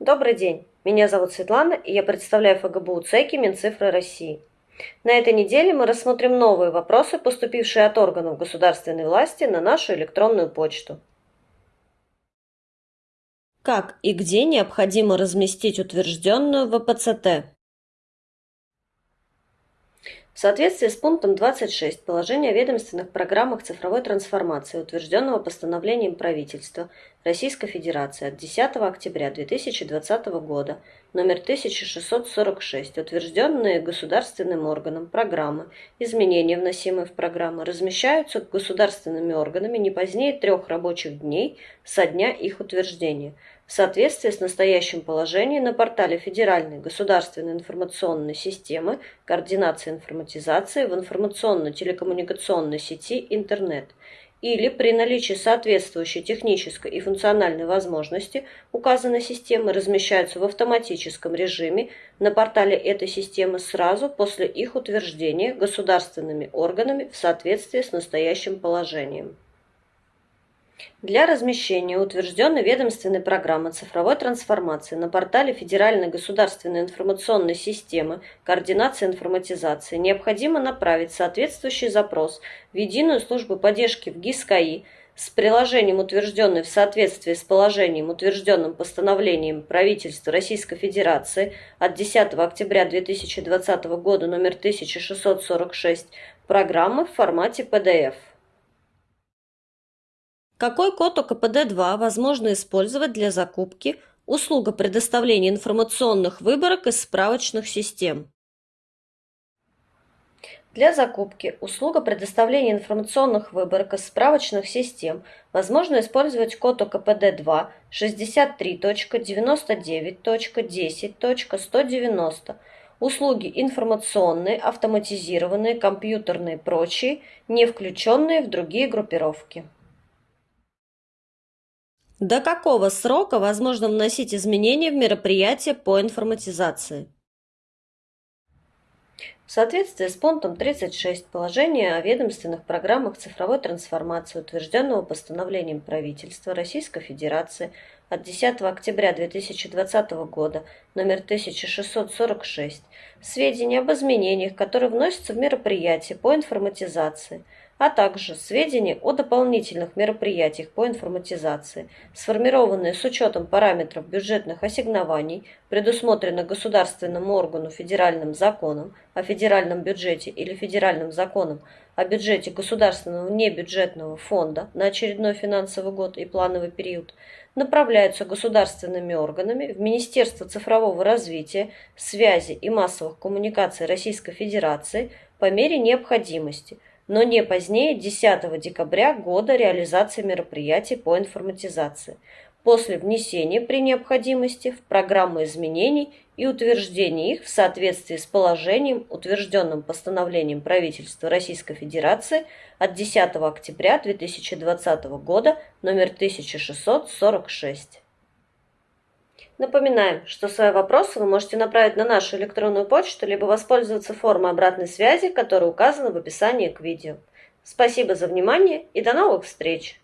Добрый день, меня зовут Светлана, и я представляю ФГБУ ЦЕКИ Минцифры России. На этой неделе мы рассмотрим новые вопросы, поступившие от органов государственной власти на нашу электронную почту. Как и где необходимо разместить утвержденную ВПЦТ? В соответствии с пунктом 26 положения о ведомственных программах цифровой трансформации, утвержденного постановлением правительства Российской Федерации от 10 октября 2020 года, номер 1646, утвержденные государственным органом программы, изменения, вносимые в программы, размещаются государственными органами не позднее трех рабочих дней со дня их утверждения – в соответствии с настоящим положением на портале Федеральной государственной информационной системы координации информатизации в информационно-телекоммуникационной сети интернет или при наличии соответствующей технической и функциональной возможности указанной системы размещаются в автоматическом режиме на портале этой системы сразу после их утверждения государственными органами в соответствии с настоящим положением. Для размещения утвержденной ведомственной программы цифровой трансформации на портале Федеральной государственной информационной системы координации информатизации необходимо направить соответствующий запрос в Единую службу поддержки в ГИС-КАИ с приложением, утвержденной в соответствии с положением, утвержденным постановлением правительства Российской Федерации от 10 октября 2020 года номер 1646 программы в формате PDF. Какой код ОКПД-2 возможно использовать для закупки услуга предоставления информационных выборок из справочных систем? Для закупки услуга предоставления информационных выборок из справочных систем возможно использовать код ОКПД-2 63.99.10.190 услуги информационные, автоматизированные, компьютерные прочие, не включенные в другие группировки. До какого срока возможно вносить изменения в мероприятие по информатизации? В соответствии с пунктом 36 положения о ведомственных программах цифровой трансформации, утвержденного постановлением правительства Российской Федерации от 10 октября 2020 года номер 1646, сведения об изменениях, которые вносятся в мероприятие по информатизации – а также сведения о дополнительных мероприятиях по информатизации, сформированные с учетом параметров бюджетных ассигнований, предусмотренных государственным органу федеральным законом о федеральном бюджете или федеральным законом о бюджете государственного небюджетного фонда на очередной финансовый год и плановый период, направляются государственными органами в Министерство цифрового развития, связи и массовых коммуникаций Российской Федерации по мере необходимости – но не позднее 10 декабря года реализации мероприятий по информатизации, после внесения при необходимости в программу изменений и утверждения их в соответствии с положением, утвержденным постановлением правительства Российской Федерации от 10 октября 2020 года номер 1646. Напоминаем, что свои вопросы вы можете направить на нашу электронную почту, либо воспользоваться формой обратной связи, которая указана в описании к видео. Спасибо за внимание и до новых встреч!